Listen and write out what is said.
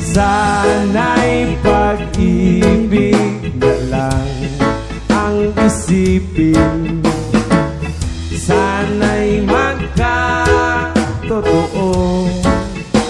Sana'y pag-ibig na lang ang isipin. Sana'y magkatotoo.